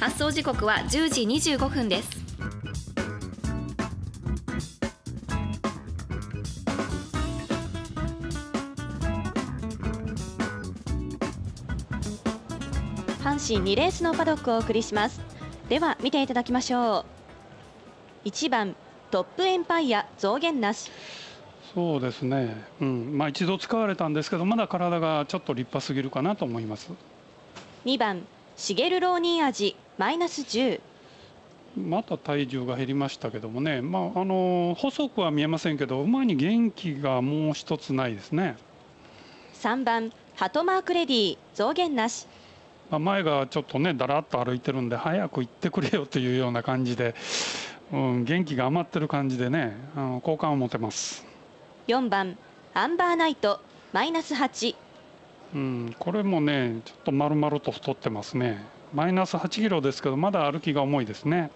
発送時刻は10時25分です。阪神2レースのパドックをお送りします。では見ていただきましょう。1番トップエンパイア増減なし。そうですね、うん。まあ、一度使われたんですけどまだ体がちょっと立派すぎるかなと思います。2番シゲルローニー味マイナス10また体重が減りましたけどもね、まあ、あの細くは見えませんけど馬に元気がもう一つないですね。3番ハトマークレディ増減なし。まあ、前がちょっとねだらっと歩いてるんで早く行ってくれよというような感じで、うん、元気が余ってる感じでねあの好感を持てます。4番アンバーナイトマイナス8、うん、これもねちょっと丸々と太ってますね。マイナス8キロですけどまだ歩きが重いですね。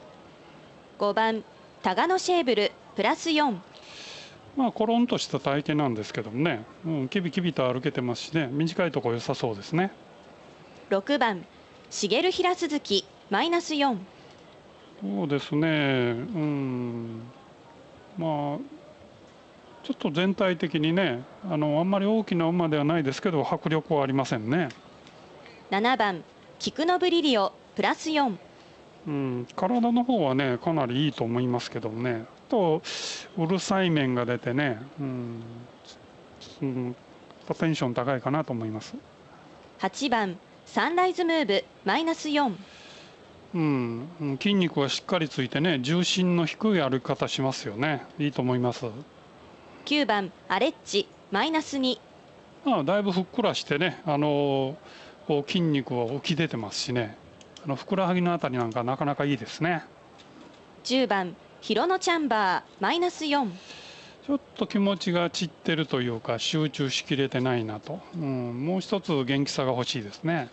5番タガノシェーブルプラス4まあコロンとした体型なんですけどもね、うん、キビキビと歩けてますしね。短いとこ良さそうですね。6番茂平鈴木マイナス4そうですね。うん。まあちょっと全体的にねあのあんまり大きな馬ではないですけど迫力はありませんね。7番菊のブリリオプラス4うん、体の方はねかなりいいと思いますけどもねとうるさい面が出てね、うん、うん、テンション高いかなと思います。8番サンライズムーブマイナス4うん、筋肉はしっかりついてね重心の低い歩き方しますよね。いいと思います9番アレッジマイナス2ああだいぶふっくらしてねあのこう筋肉は浮き出てますしね。あのふくらはぎのあたりなんかなかなかいいですね。10番ヒロノチャンバーマイナス4ちょっと気持ちが散ってるというか集中しきれてないなと、うん、もう一つ元気さが欲しいですね。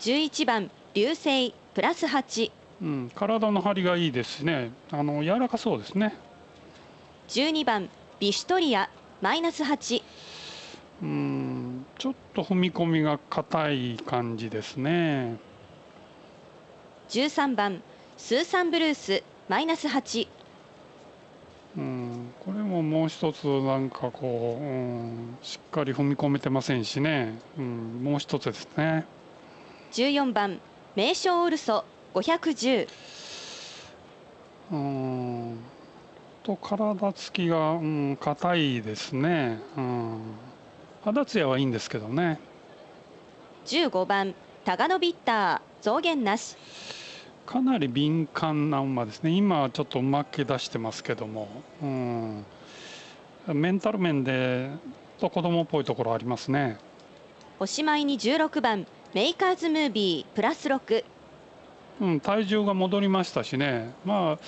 11番流星プラス8、うん、体の張りがいいですしね。あの柔らかそうですね。12番ビシュトリアマイナス8うんちょっと踏み込みが硬い感じですね。13番スーサンブルースマイナス8うん、これももう一つなんかこう、うん、しっかり踏み込めてませんしね、うん、もう一つですね。14番名称オルソ510うんと体つきがうん硬いですね、うん、肌ツヤはいいんですけどね。15番タガノビッター増減なし。かなり敏感な馬ですね。今はちょっと負け出してますけども、うん、メンタル面でと子供っぽいところありますね。おしまいに16番メーカーズムービープラス6、うん、体重が戻りましたしね。まあ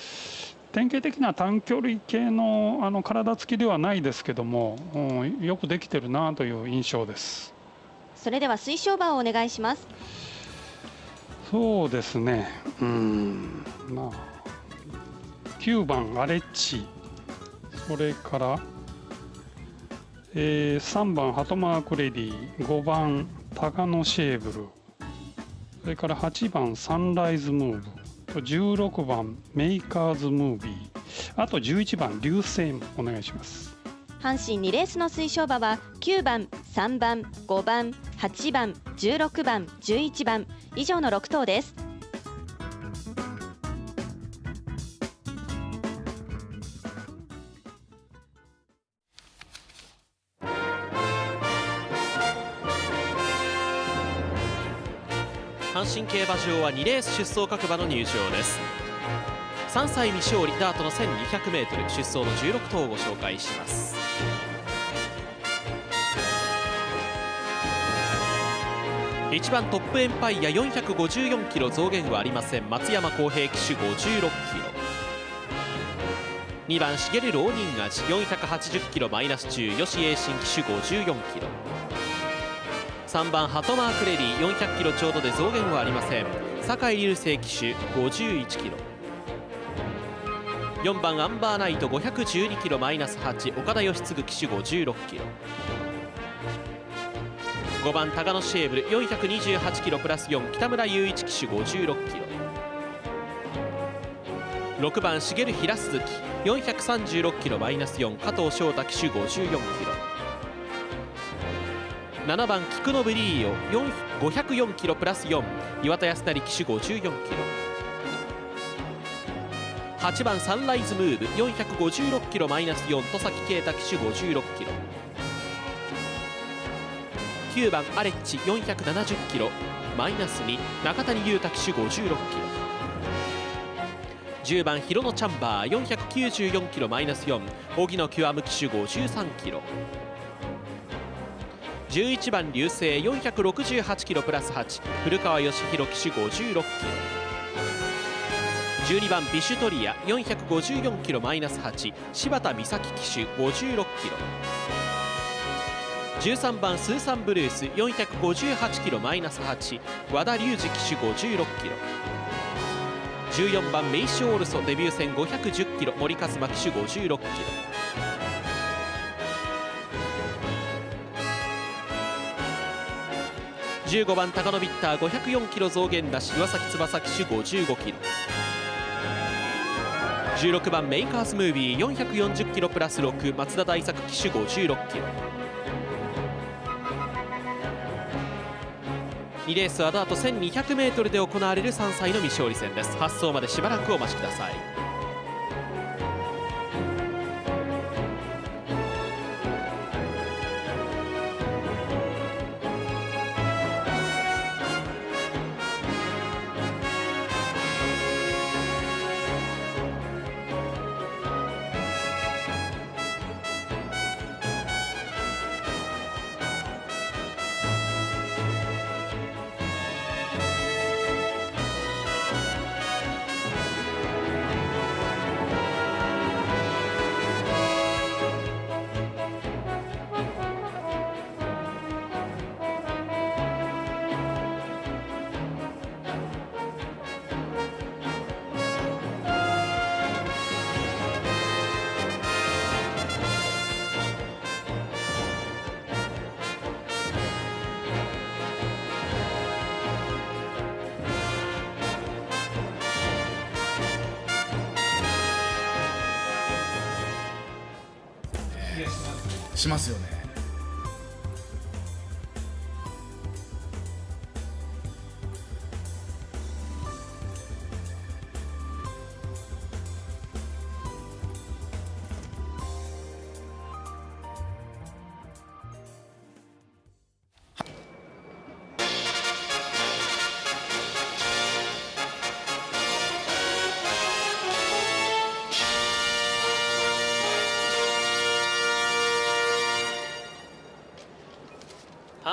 典型的な短距離系のあの体つきではないですけども、うん、よくできてるなという印象です。それでは推奨馬をお願いします。そうですね。うんまあ9番アレッチ。それから、えー、3番ハトマークレディ5番タガノシェーブル。それから8番サンライズムーブ16番メイカーズムービーあと11番流星もお願いします。阪神2レースの推奨馬は9番3番5番8番16番11番以上の6頭です。阪神競馬場は2レース出走各馬の入場です。3歳未勝利ダートの 1200m 出走の16頭をご紹介します。1番トップエンパイア454キロ増減はありません。松山公平騎手56キロ。2番茂る浪人味480キロマイナス中吉栄新騎手54キロ。3番ハトマークレディ400キロちょうどで増減はありません。酒井流星騎手51キロ。4番アンバーナイト512キロマイナス8岡田義嗣騎手56キロ。5番タガノシェーブル428キロプラス4北村雄一騎手56キロ。6番茂平鈴木436キロマイナス4加藤翔太騎手54キロ。7番菊野ブリーオ504キロプラス4岩田康成騎手54キロ。8番サンライズムーブ456キロマイナス4戸崎啓太騎手56キロ。9番アレッチ470キロ。マイナス2中谷優太騎手56キロ。10番ヒロノチャンバー494キロマイナス4荻野極騎手53キロ。11番流星468キロプラス8古川義弘騎手56キロ。12番ビシュトリア454キロマイナス8柴田美咲騎手56キロ。13番スーサンブルース458キロマイナス8和田隆二騎手56キロ。14番メイシオールソデビュー戦510キロ。森和馬騎手56キロ。15番高野ビッター504キロ増減出し岩崎翼騎手55キロ。16番メイカーズムービー440キロプラス6松田大作騎手56キロ。2レースはダート 1200m で行われる3歳の未勝利戦です。発走までしばらくお待ちください。しますよね。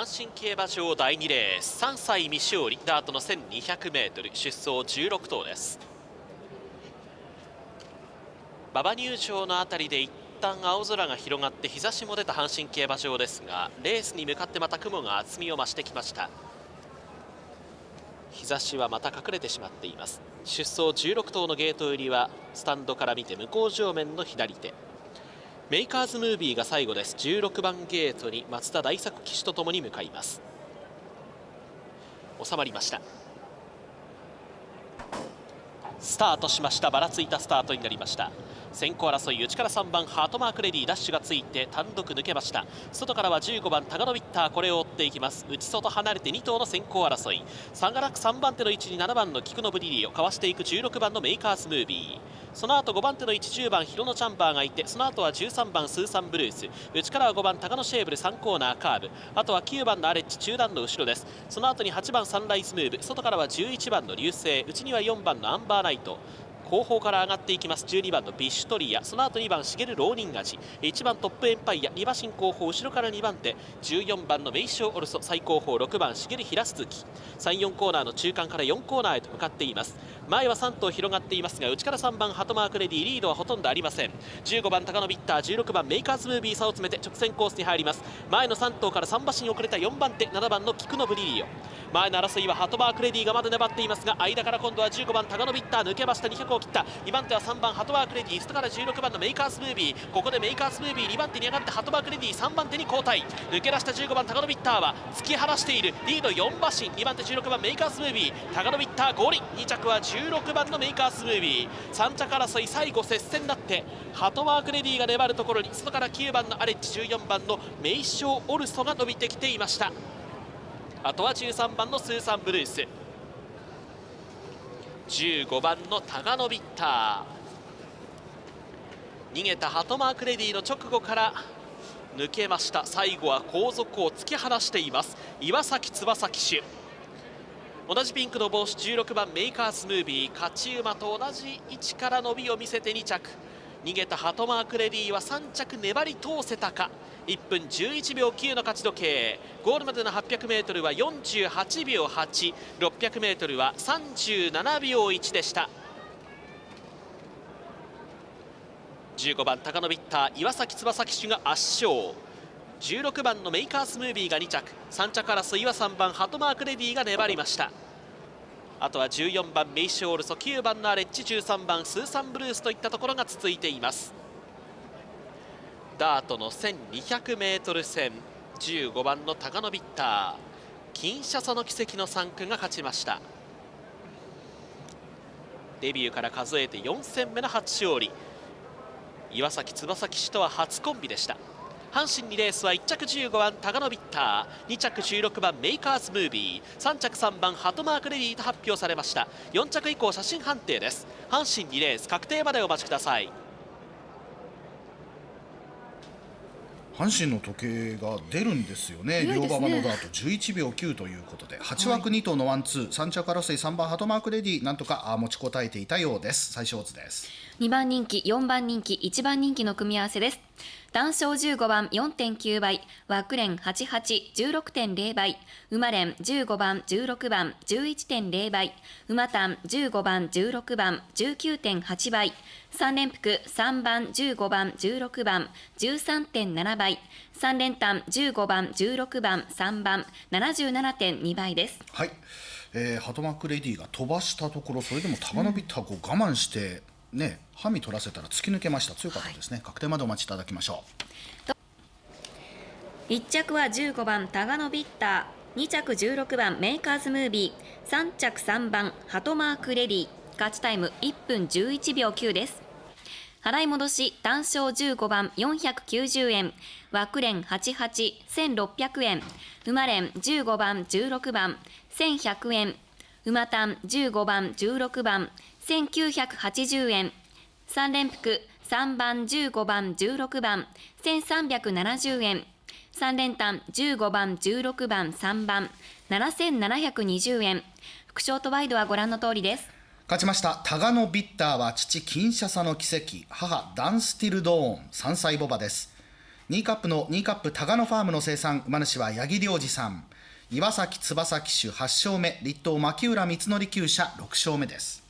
阪神競馬場第2レース3歳未勝利ダートの 1200m 出走16頭です。馬場入場のあたりで一旦青空が広がって日差しも出た阪神競馬場ですがレースに向かってまた雲が厚みを増してきました。日差しはまた隠れてしまっています。出走16頭のゲート入りはスタンドから見て向こう正面の左手。メイカーズムービーが最後です。16番ゲートに松田大作騎手とともに向かいます。収まりました。スタートしました。ばらついたスタートになりました。先行争い内から3番ハトマークレディダッシュがついて単独抜けました。外からは15番タガノビッターこれを追っていきます。内外離れて2頭の先行争い。差がなく3番手の位置に7番のキクノブリリオをかわしていく16番のメイカーズムービー。その後5番手の位置10番ヒロノチャンバーがいてその後は13番スーサンブルース。内からは5番タガノシェーブル3コーナーカーブ。あとは9番のアレッジ中段の後ろです。その後に8番サンライズムーブ。外からは11番の流星。内には4番のアンバーナイト。後方から上がっていきます。12番のビッシュトリア。その後2番シゲルローニンガジ。1番トップエンパイア。2馬身後方後ろから2番手。14番のメイショーオルソ。最後方6番シゲルヒラスズキ。34コーナーの中間から4コーナーへと向かっています。前は3頭広がっていますが内から3番ハトマークレディリードはほとんどありません。15番タガノビッター16番メイカーズムービー差を詰めて直線コースに入ります。前の3頭から3馬身遅れた4番手7番のキクノブリリオ。前の争いはハトマークレディがまだ粘っていますが間から今度は15番タガノビッター抜けました。200を切った。2番手は3番ハトマークレディ外から16番のメイカーズムービー。ここでメイカーズムービー2番手に上がってハトマークレディ3番手に後退。抜け出した15番タガノビッターは突き放している。リード4馬身。2番手16番メイカーズムービー。タガノビッターゴールイン2着は16番のメイカーズムービー。3着争い最後接戦になってハトワークレディが粘るところに。外から9番のアレッジ。14番のメイショーオルソが伸びてきていました。あとは13番のスーサンブルース。15番のタガノビッター。逃げたハトマークレディの直後から抜けました。最後は後続を突き放しています。岩崎翼騎手。同じピンクの帽子16番メイカーズムービー。勝ち馬と同じ位置から伸びを見せて2着。逃げたハトマークレディは3着粘り通せたか。1分11秒9の勝ち時計。ゴールまでの 800m は48秒 8600m は37秒1でした。15番高野ビッター岩崎翼騎手が圧勝。16番のメイカースムービーが2着。3着争いは3番ハトマークレディが粘りました。あとは14番メイショールソ9番のアレッジ13番スーサンブルースといったところが続いています。ダートの 1200m 戦15番のタガノビッターキンシャサの奇跡の3区が勝ちました。デビューから数えて4戦目の初勝利。岩崎翼騎手とは初コンビでした。阪神2レースは1着15番タガノビッター2着16番メイカーズムービー3着3番ハトマークレディと発表されました。4着以降写真判定です。阪神2レース確定までお待ちください。阪神の時計が出るんですよね、両馬場のダート11秒9ということで、8枠2頭のワンツー、3着争い3番ハトマークレディ、なんとか持ちこたえていたようです、最小図です。2番人気、4番人気、1番人気の組み合わせです。単勝15番4.9倍、枠連88、16.0倍、馬連15番16番11.0倍、馬単15番16番19.8倍、3連複3番15番16番13.7倍、3連単15番16番3番77.2倍です。はい。えー、ハトマークレディが飛ばしたところそれでもタガノビッターこ我慢して、ねハミ取らせたら突き抜けました。強かったですね、はい、確定までお待ちいただきましょう。1着は15番タガノビッター。2着16番メイカーズムービー。3着3番ハトマークレディ勝ちタイム1分11秒9です。払い戻し単勝15番490円。枠連881600円。馬連15番16番1100円。馬単15番16番1980円。3連複。3番15番16番。1370円。3連単。15番16番3番。7720円。副賞とワイドはご覧の通りです。勝ちました。タガノビッターは父キンシャサの奇跡。母ダンスティルドーン。3歳ボバです。ニーカップのニーカップタガノファームの生産。馬主は八木良二さん。岩崎翼騎手8勝目。立東牧浦光則厩舎6勝目です。